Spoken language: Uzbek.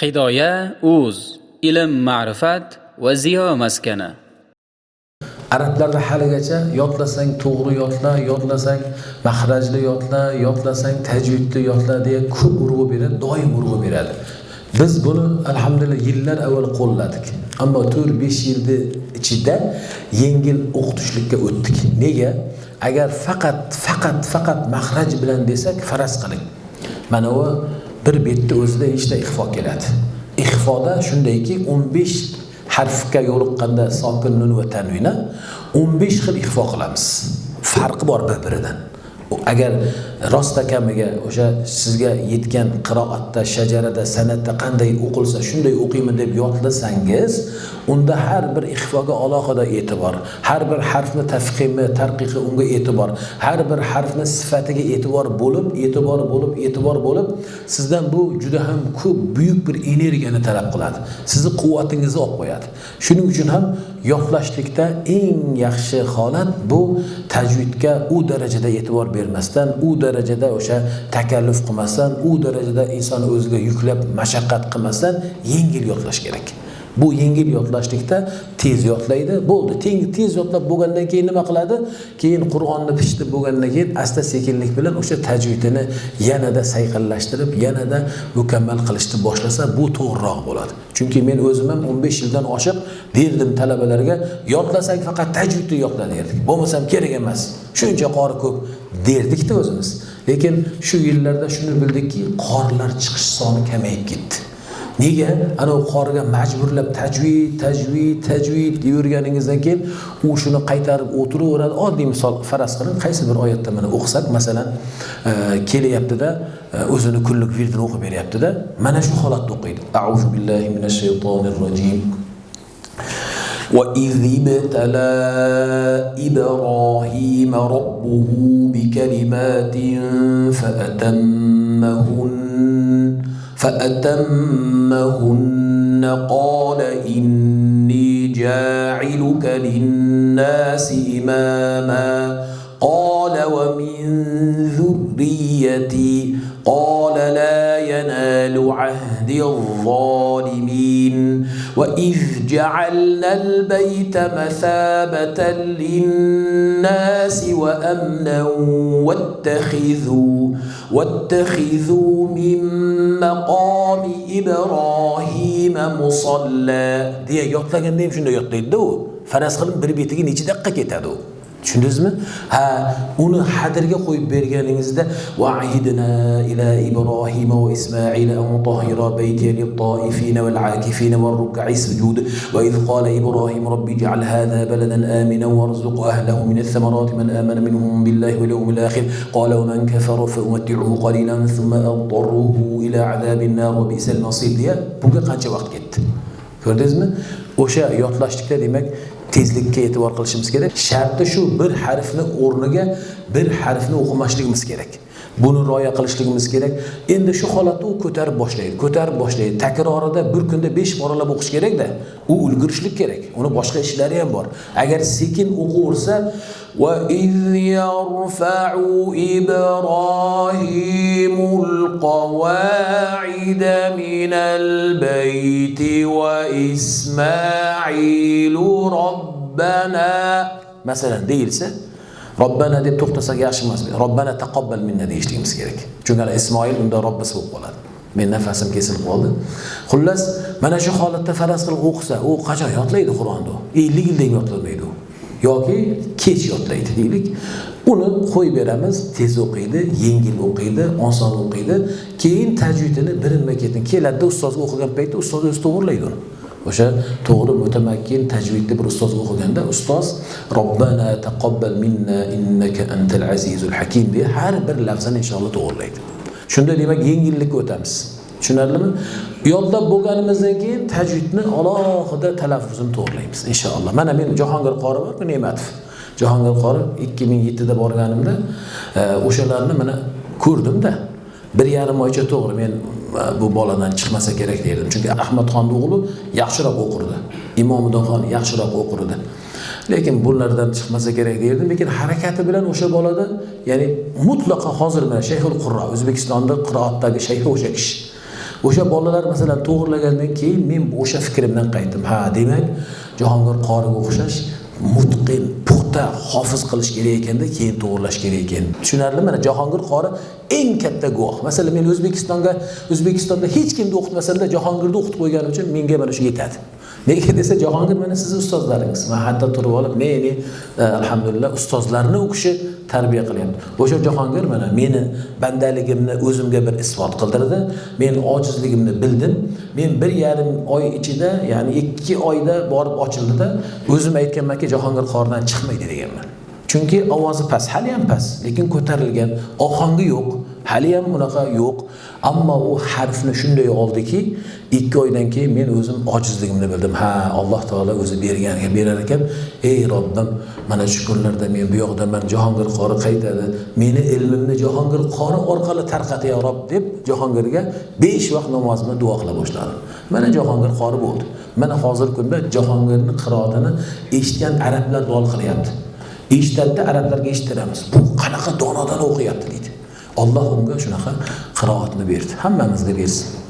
hidoya uz ilm ma'rifat va ziyo maskani. Arablarda haligacha yodlasang to'g'ri yodla yodlasang mahrajli yodla yodlasang tajvidli yodla deya ko'p urg'u beradi doim urg'u beradi. Biz buni alhamdulillah yillar avval qo'lladik. Ammo to'rt besh yilni ichida yengil o'qitishlikka o'tdik. Nega? Agar faqat faqat faqat mahraj bilan desak faraz qiling. Mana bu bir betni o'zida nechta ixfo keladi. Ixfoda shundayki o'n besh harfga yo'liqqanda sokin nun va tanvina o'n besh xil ixfo qilamiz. Farqi bor bir biridan agar rostakamiga o'sha sizga yetgan qiroatda shajarada san'atda qanday o'qilsa shunday o'qiyman deb yodlasangiz unda har bir ixfoga alohida e'tibor har bir harfni tafqimi tarqiqi unga e'tibor har bir harfni sifatiga e'tibor bo'lib e'tibor bo'lib e'tibor bo'lib sizdan bu juda ham ko'p buyuk bir energiyani talab qiladi. Sizni quvvatingizni olib qo'yadi. Shuning uchun ham yodlashlikda eng yaxshi holat bu tajvidga u darajada e'tibor bermasdan u darajada darajada o'sha takalluf qilmasdan u darajada inson o'ziga yuklab mashaqqat qilmasdan yengil yodlash kerak. Bu yengil yodlashlikda tez yodlaydi bo'ldi. Teng tez yodlab bo'lgandan keyin nima qiladi? Keyin qur'onni pishitib bo'lgandan keyin asta sekinlik bilan o'sha tajvidini yanada sayqallashtirib yanada mukammal qilishni boshlasa bu to'g'riroq bo'ladi. Chunki men o'zim ham o'n besh yildan oshiq berdim talabalarga yodlasang faqat tajvidni yodla derdik bo'lmasam kerak emas. Shuncha qori ko'p derdikda o'zimiz. Lekin shu yillarda shuni bildikki qorilar chiqish soni kamayib ketdi. Nega? Anavi qoriga majburlab tajvid tajvid tajvid deyverganingizdan keyin u shuni qaytarib o'tiraveradi. Oddiy misol faraz qiling. Qaysi bir oyatda mana o'qisak masalan e, kelyaptida e, o'zini kunlik virdini o'qib beryaptida mana shu holatda o'qiydi. Auzu billahi minash shaytonir rojim. وإذ ابتلى إبراهيم ربه بكلمات فأتمهن فأتمهن قال إني جاعلك للناس إماما. قال ومن ذريتي قال لا ينال عهد الظالمين وإذ جعلنا البيت مثابة للناس وأمنا واتخذوا واتخذوا من مقام إبراهيم مصلى. دي يطلقن ديم شنو faraz qiling bir betiga necha daqiqa ketadi u tushundingizmi ha uni hadirga qo'yib berganingizda vaidna ila ibrohima va ismoil an tahira bayti lit-taifina wal-akifina war-ruk'i sujud wa idh qala ibrohim rabbi ij'al hadha baladan aminan warzuq ahlahu min ath-thamarati man amana minhum billahi wal yawmil akhir qala man kafara fa umatti'uhu qalilan thumma adtarruhu ila 'adhabin nar wa bi'sal masir deya bunga qancha vaqt ketdi ko'rdingizmi o'sha yodlashlikda demak tezlikka e'tibor qilishimiz kerak. Sharti shu bir harfni o'rniga bir harfni o'qimasligimiz kerak. buni rioya qilishligimiz kerak endi shu holatda u ko'tarib boshlaydi ko'tarib boshlaydi takrorida bir kunda besh boralab o'qish kerakda u ulgurishlik kerak uni boshqa ishlari ham bor agar sekin o'qiversa وإذ يرفع إبراهيم القواعد من البيت وإسماعيل ربنا مثلا deyilsa robbana deb to'xtasak yaxshi emasmi robbana taqabbal minna deyishligimiz kerak. Chunki ismoil unda robbisi bo'lib qoladi men nafasim kesilib qoldi. Xullas mana shu holatda faraz qilib o'qisa u qachon yodlaydi qur'onni ellik yildan yodlamaydi u. Yoki kech yodlaydi deylik. Uni qo'yib beramiz tez o'qiydi yengil o'qiydi oson o'qiydi. Keyin tajvidini birinma ketin keladida ustozga o'qigan paytda ustoz o'zi to'g'irlaydi uni. O'sha to'g'ri mutamakkin tajvidni bir ustoz o'qiganda ustoz robbana taqabbal minna innaka antal azizul hakim deya har bir lafzini inshaalloh to'g'irlaydi. Shunda demak yengillikka o'tamiz. Tushunarlimi? Yodlab bo'lganimizdan keyin tajvidni alohida talaffuzini to'g'irlaymiz inshaalloh. Mana men jahongir qori bor ne'matov. Jahongir qori ikki ming yettida borganimda e, o'shalarni mana ko'rdimda. Bir yarim oycha to'g'ri men bu boladan chiqmasa kerak derdim chunki ahmadxonni o'g'li yaxshiroq o'qirdi. Imomiddinxon yaxshiroq o'qirdi. Lekin bulardan chiqmasa kerak derdim lekin harakati bilan o'sha bolada ya'ni mutlaqo hozir mana shayxul qurro o'zbekistonda qiroatdagi shayxi o'sha kishi. O'sha bolalar masalan to'g'irlagandan keyin men o'sha fikrimdan qaytdim. Ha demak jahongir qoriga o'xshash mutqin puxta hofiz qilish kerak ekanda keyin to'g'irlash kerak ekan. Tushunarli mana jahongir qori eng katta guvoh. Masalan men o'zbekistonga o'zbekistonda hech kimni o'qitmasamda jahongirni o'qitib qo'yganim uchun menga mana shu yetadi. Nega desa jahongir mana sizni ustozlaringiz man hatto turib olib meni e, alhamdulillah ustozlarni u kishi tarbiya qilyapti. O'sha jahongir mana meni bandaligimni o'zimga bir isbot qildirdi. Men ojizligimni bildim. Men bir yarim oy ichida ya'ni ikki oyda borib ochildida o'zim aytganmanki jahongir qordan chiqmaydi deganman. Chunki ovozi past hali ham past lekin ko'tarilgan ohangi yo'q hali ham unaqa yo'q. Ammo u harfni shunday oldiki ikki oydan keyin men o'zim ojizligimni bildim. Ha alloh taolo o'zi berganiga berar ekan. Ey robbim mana shu kunlarda men bu yoqdaman jahongir qori qaytadi. Meni ilmimni jahongir qori orqali tarqat ya rob deb jahongirga besh vaqt namozni duo qila boshladim. Mana jahongir qori bo'ldi. Mana hozirgi kunda jahongirni qiroatini eshitgan arablar duo qilyapti. Eshitadida arablarga eshittiramiz. Bu qanaqa donodan o'qiyapti deydi. Olloh unga shunaqa qiroatni berdi. Hammamizga bersin